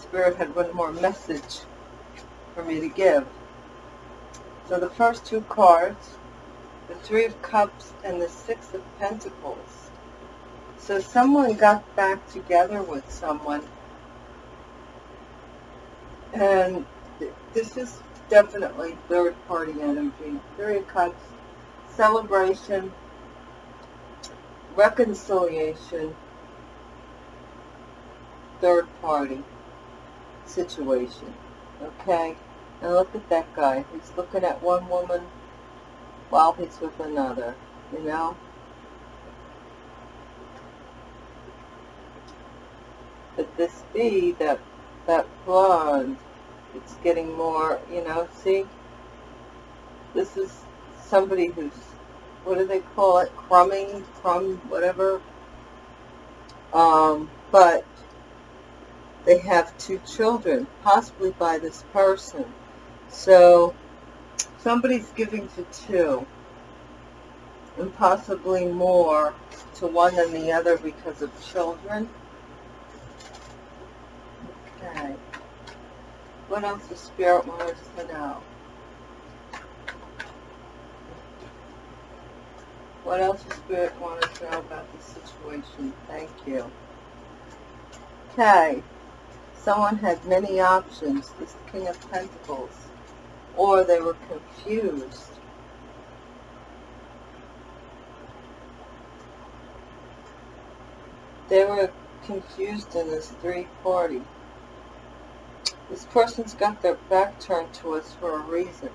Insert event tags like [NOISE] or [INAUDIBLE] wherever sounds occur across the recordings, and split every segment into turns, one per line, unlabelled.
Spirit had one more message for me to give. So the first two cards, the Three of Cups and the Six of Pentacles. So someone got back together with someone, and this is definitely third party energy. Three of Cups, celebration, reconciliation, third party situation. Okay? And look at that guy. He's looking at one woman while he's with another. You know? Could this be that that blonde it's getting more, you know, see? This is somebody who's, what do they call it? Crumbing, crumb, whatever. Um, but they have two children, possibly by this person. So somebody's giving to two and possibly more to one than the other because of children. Okay. What else does Spirit want us to know? What else does Spirit want us to know about this situation? Thank you. Okay. Someone had many options. This King of Pentacles. Or they were confused. They were confused in this three party. This person's got their back turned to us for a reason.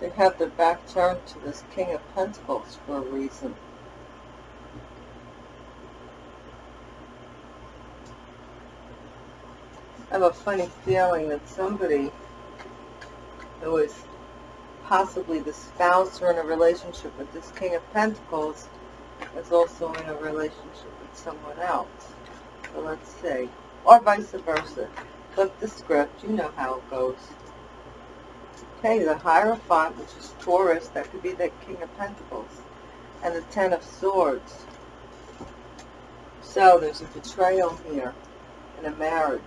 They have their back turned to this King of Pentacles for a reason. Have a funny feeling that somebody who is possibly the spouse or in a relationship with this King of Pentacles is also in a relationship with someone else. So let's see. Or vice versa. Flip the script. You know how it goes. Okay, the Hierophant, which is Taurus, that could be the King of Pentacles. And the Ten of Swords. So there's a betrayal here in a marriage.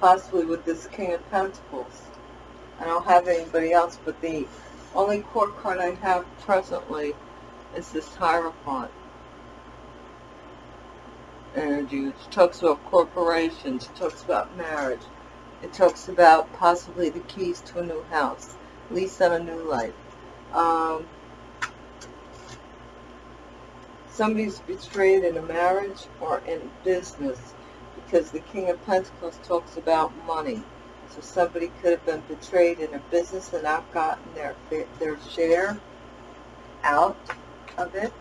Possibly with this King of Pentacles. I don't have anybody else, but the only court card I have presently is this Hierophant energy. It talks about corporations. Talks about marriage. It talks about possibly the keys to a new house. Lease on a new life. Um, somebody's betrayed in a marriage or in business because the King of Pentacles talks about money. So somebody could have been betrayed in a business and not gotten their, their share out of it.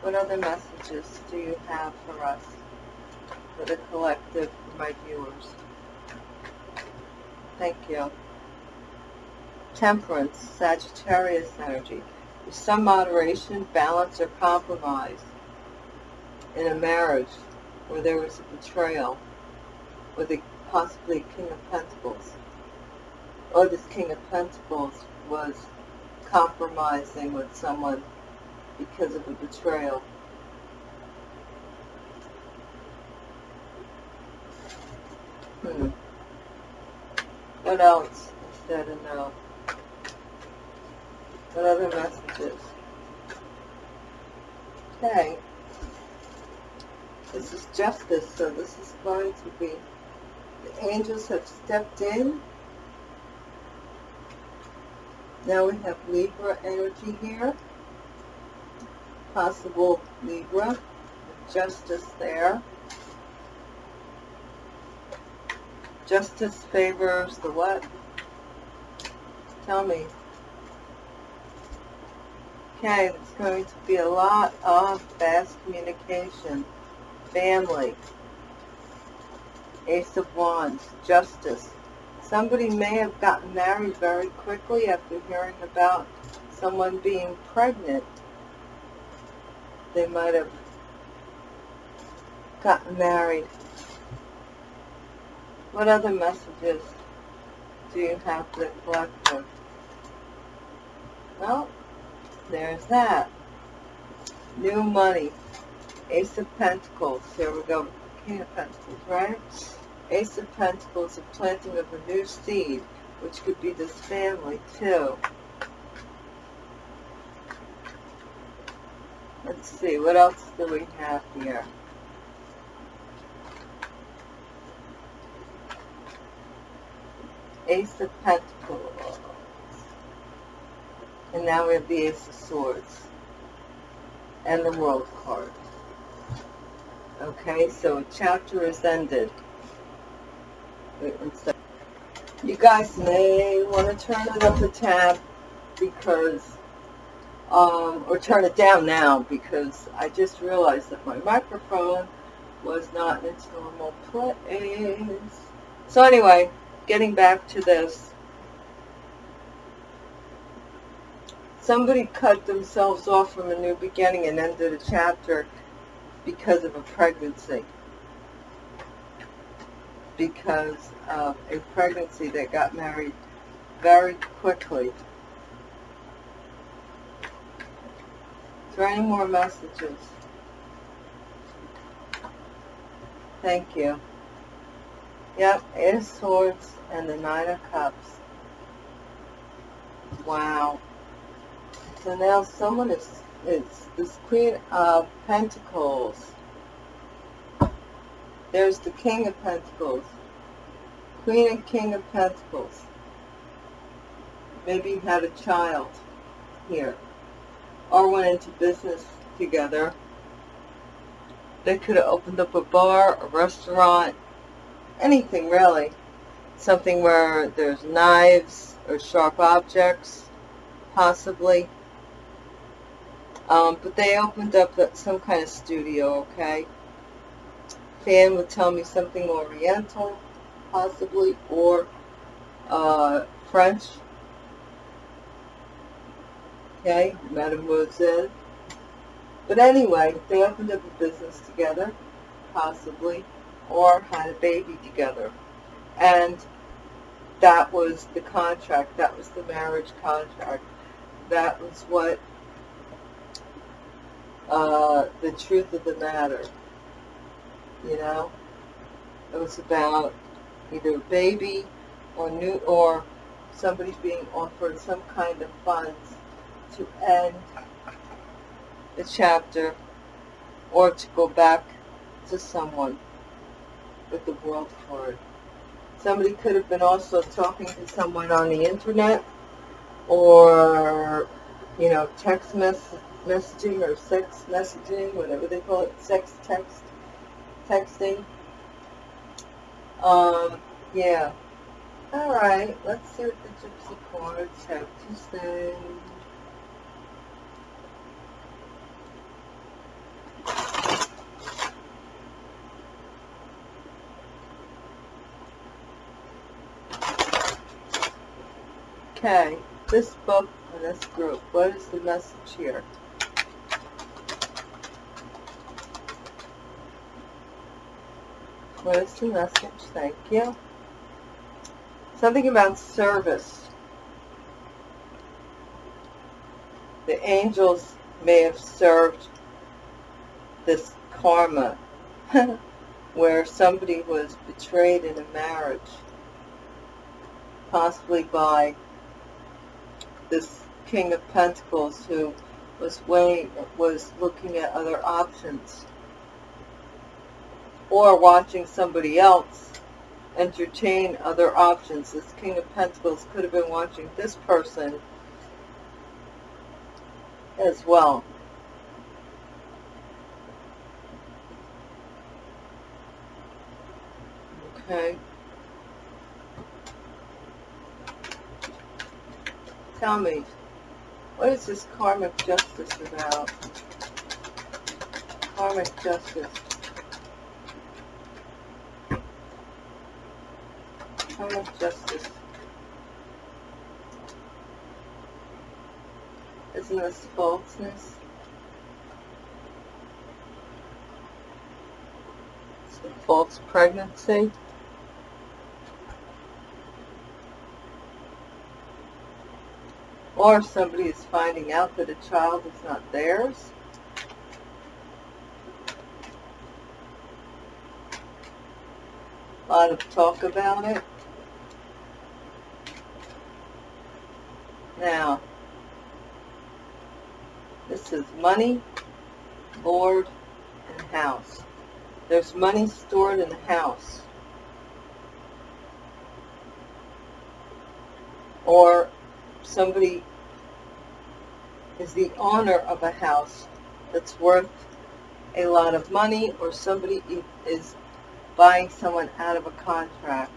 What other messages do you have for us, for the collective, for my viewers? Thank you. Temperance, Sagittarius energy. There's some moderation, balance, or compromise in a marriage where there was a betrayal, or the possibly King of Pentacles. Or this King of Pentacles was compromising with someone because of a betrayal. Hmm. What else there to know? What other messages? Okay. This is justice, so this is going to be, the angels have stepped in. Now we have Libra energy here possible Libra. Justice there. Justice favors the what? Tell me. Okay, there's going to be a lot of fast communication. Family. Ace of Wands. Justice. Somebody may have gotten married very quickly after hearing about someone being pregnant they might have gotten married. What other messages do you have for the collective? Well, there's that. New money. Ace of Pentacles. Here we go. King of Pentacles, right? Ace of Pentacles, the planting of a new seed, which could be this family too. Let's see, what else do we have here? Ace of Pentacles. And now we have the Ace of Swords. And the World card. Okay, so a chapter is ended. You guys may want to turn it up a tab because, um, or turn it down now because I just realized that my microphone was not in its normal place. So anyway, getting back to this. Somebody cut themselves off from a new beginning and ended a chapter because of a pregnancy. Because of a pregnancy that got married very quickly. Is there any more messages? Thank you. Yep, Eight of Swords and the Nine of Cups. Wow. So now someone is, is this Queen of Pentacles. There's the King of Pentacles. Queen and King of Pentacles. Maybe had a child here. Or went into business together. They could have opened up a bar, a restaurant, anything really. Something where there's knives or sharp objects, possibly. Um, but they opened up some kind of studio, okay? Fan would tell me something oriental, possibly, or uh, French. Okay, Mademoiselle. But anyway, they opened up a business together, possibly or had a baby together. And that was the contract. That was the marriage contract. That was what uh, the truth of the matter. You know, it was about either a baby or new or somebody being offered some kind of funds to end the chapter or to go back to someone with the world card. Somebody could have been also talking to someone on the internet or, you know, text mess messaging or sex messaging, whatever they call it, sex text, texting. Um, yeah. All right, let's see what the Gypsy cards have to say. Okay, this book and this group, what is the message here? Is the message? Thank you. Something about service. The angels may have served this karma [LAUGHS] where somebody was betrayed in a marriage, possibly by this King of Pentacles who was weighing, was looking at other options or watching somebody else entertain other options. This King of Pentacles could have been watching this person as well. Okay. Tell me, what is this karmic justice about? Karmic justice. criminal justice. Isn't this falseness? It's a false pregnancy. Or somebody is finding out that a child is not theirs. A lot of talk about it. Now, this is money, board, and house. There's money stored in the house. Or somebody is the owner of a house that's worth a lot of money or somebody is buying someone out of a contract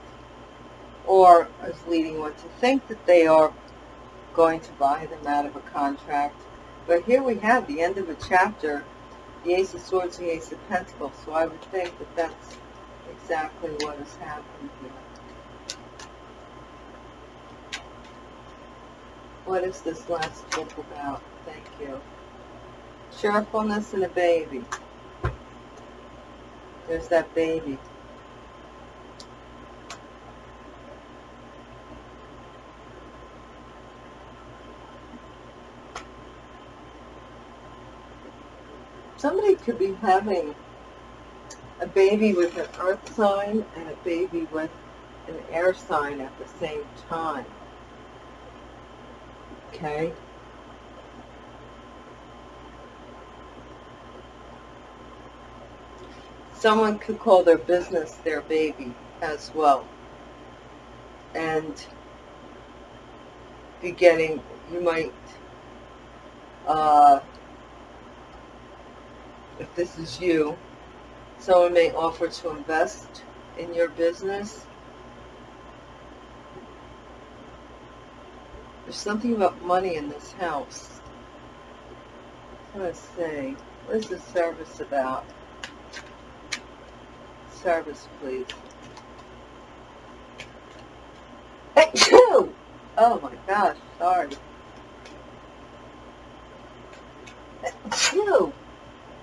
or is leading one to think that they are going to buy them out of a contract. But here we have the end of a chapter, the Ace of Swords, the Ace of Pentacles. So I would think that that's exactly what has happened here. What is this last book about? Thank you. Cheerfulness and a baby. There's that baby. Somebody could be having a baby with an earth sign and a baby with an air sign at the same time. Okay? Someone could call their business their baby as well. And be getting, you might uh, if this is you, someone may offer to invest in your business. There's something about money in this house. Let's see. What is this service about? Service, please. [COUGHS] Oh my gosh, sorry. [COUGHS] Achoo!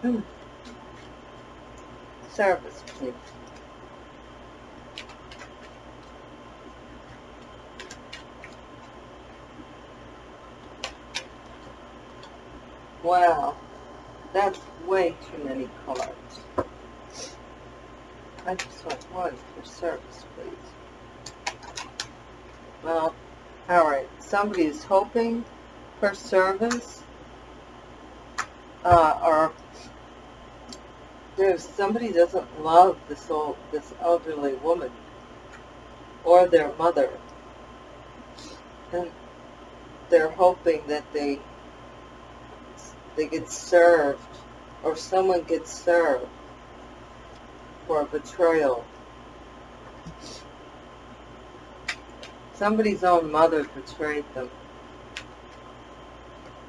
Mm. Service, please. Wow, that's way too many cards. I just want one for service, please. Well, alright, somebody is hoping for service uh, or if somebody doesn't love this old, this elderly woman or their mother, and they're hoping that they they get served or someone gets served for a betrayal. Somebody's own mother betrayed them.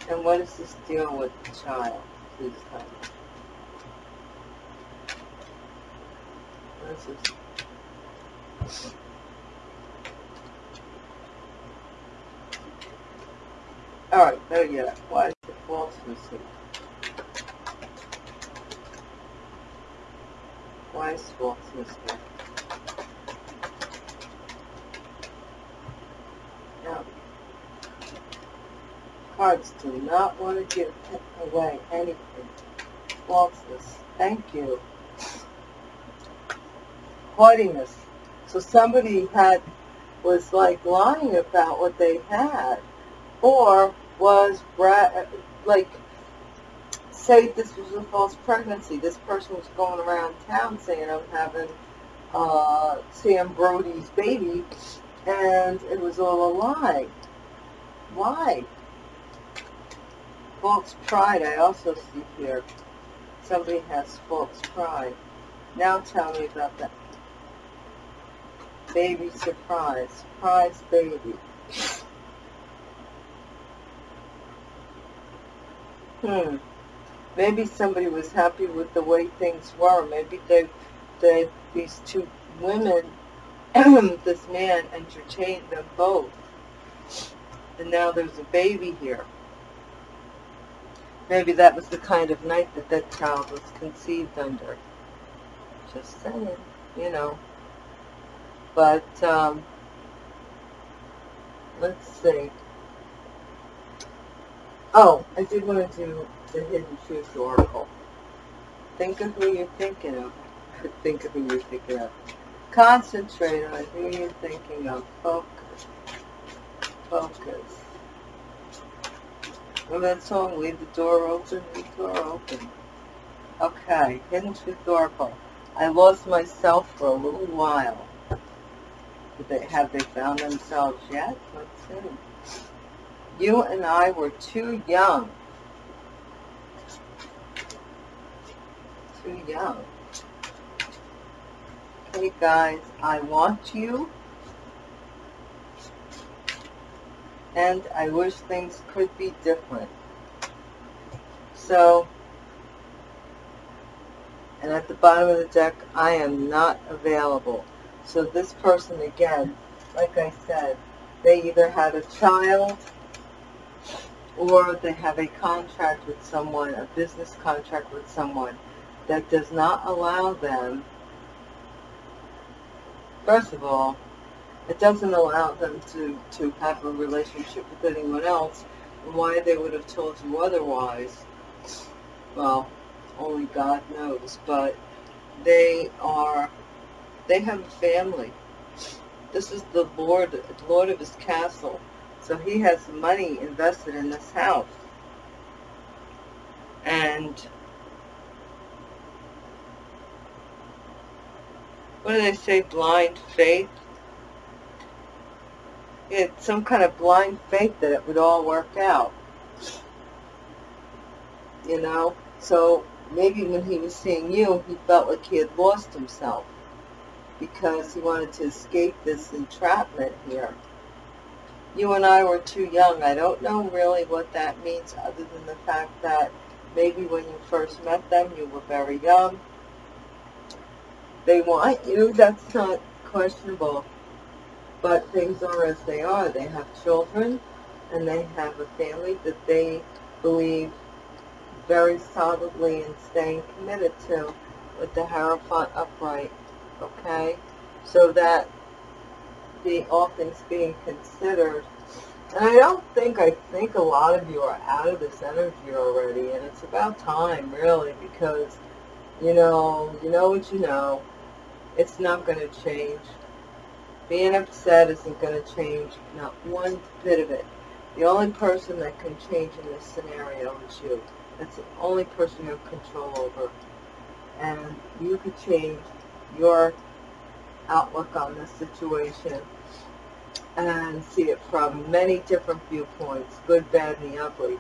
And what is this deal with the child? Please tell me. Alright, better yet. Why is the falseness here? Why is falseness here? Now, cards do not want to give away anything. Falseness. Thank you haughtiness. So somebody had was like lying about what they had, or was like say this was a false pregnancy. This person was going around town saying I'm having uh, Sam Brody's baby, and it was all a lie. Why? False pride. I also see here. Somebody has false pride. Now tell me about that baby surprise. Surprise baby. Hmm. Maybe somebody was happy with the way things were. Maybe they, they these two women, [CLEARS THROAT] this man entertained them both. And now there's a baby here. Maybe that was the kind of night that that child was conceived under. Just saying, you know. But, um, let's see. Oh, I did want to do the Hidden Truth Oracle. Think of who you're thinking of. [LAUGHS] Think of who you're thinking of. Concentrate on who you're thinking of. Focus. Focus. Well, that song, Leave the Door Open, Leave the Door Open. Okay, Hidden Truth Oracle. I lost myself for a little while. They, have they found themselves yet? Let's see. You and I were too young. Too young. Okay, guys, I want you. And I wish things could be different. So, and at the bottom of the deck, I am not available. So this person, again, like I said, they either had a child or they have a contract with someone, a business contract with someone that does not allow them, first of all, it doesn't allow them to, to have a relationship with anyone else. Why they would have told you otherwise, well, only God knows. But they are, they have a family. This is the Lord, Lord of his castle. So he has money invested in this house. And what do they say, blind faith? It's some kind of blind faith that it would all work out. You know? So maybe when he was seeing you, he felt like he had lost himself because he wanted to escape this entrapment here you and I were too young. I don't know really what that means other than the fact that maybe when you first met them, you were very young. They want [LAUGHS] you, that's not questionable. But things are as they are. They have children and they have a family that they believe very solidly in staying committed to with the Hierophant upright. Okay? So that being all things being considered. And I don't think, I think a lot of you are out of this energy already, and it's about time, really, because, you know, you know what you know. It's not going to change. Being upset isn't going to change, not one bit of it. The only person that can change in this scenario is you. That's the only person you have control over. And you could change your outlook on this situation and see it from many different viewpoints, good, bad, and the ugly.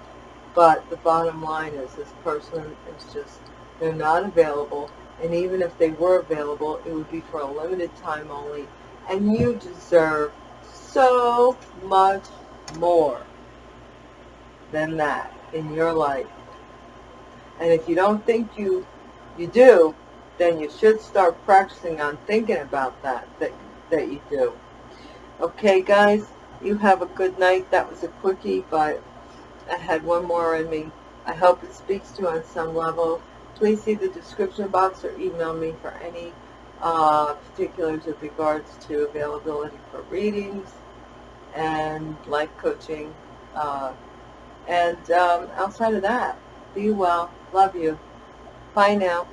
But the bottom line is this person is just, they're not available. And even if they were available, it would be for a limited time only. And you deserve so much more than that in your life. And if you don't think you, you do, then you should start practicing on thinking about that, that, that you do. Okay, guys, you have a good night. That was a quickie, but I had one more in me. I hope it speaks to you on some level. Please see the description box or email me for any uh, particulars with regards to availability for readings and life coaching. Uh, and um, outside of that, be well. Love you. Bye now.